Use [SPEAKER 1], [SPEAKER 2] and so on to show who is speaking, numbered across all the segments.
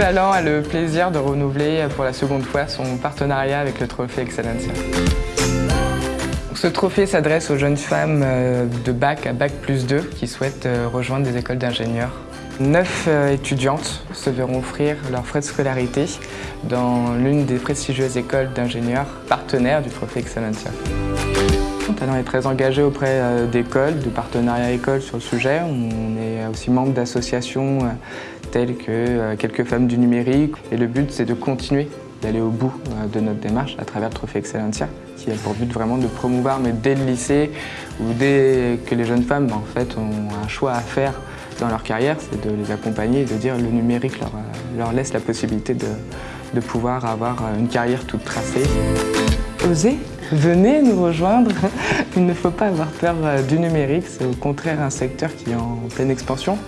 [SPEAKER 1] Talent a le plaisir de renouveler pour la seconde fois son partenariat avec le Trophée Excellencia. Ce trophée s'adresse aux jeunes femmes euh, de bac à bac plus 2 qui souhaitent euh, rejoindre des écoles d'ingénieurs. Neuf euh, étudiantes se verront offrir leurs frais de scolarité dans l'une des prestigieuses écoles d'ingénieurs partenaires du Trophée Excellencia. Talent est très engagé auprès d'écoles, de partenariats écoles sur le sujet. On est aussi membre d'associations telles que Quelques femmes du numérique. Et le but, c'est de continuer d'aller au bout euh, de notre démarche à travers le Trophée Excellencia, qui a pour but vraiment de promouvoir, mais dès le lycée ou dès que les jeunes femmes en fait, ont un choix à faire dans leur carrière, c'est de les accompagner et de dire que le numérique leur, euh, leur laisse la possibilité de, de pouvoir avoir euh, une carrière toute tracée. Osez, venez nous rejoindre. Il ne faut pas avoir peur du numérique, c'est au contraire un secteur qui est en pleine expansion.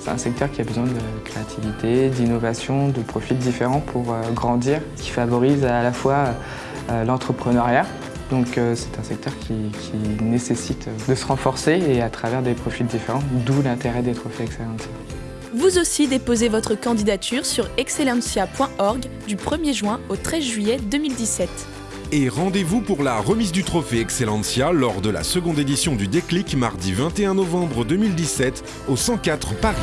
[SPEAKER 1] C'est un secteur qui a besoin de créativité, d'innovation, de profils différents pour euh, grandir, qui favorise à la fois euh, l'entrepreneuriat. Donc euh, c'est un secteur qui, nécessite de se renforcer et à travers des profils différents, d'où l'intérêt des trophées Excellencia.
[SPEAKER 2] Vous aussi déposez votre candidature sur excellencia.org du 1er juin au 13 juillet 2017.
[SPEAKER 3] Et rendez-vous pour la remise du trophée Excellencia lors de la seconde édition du Déclic mardi 21 novembre 2017 au 104 Paris.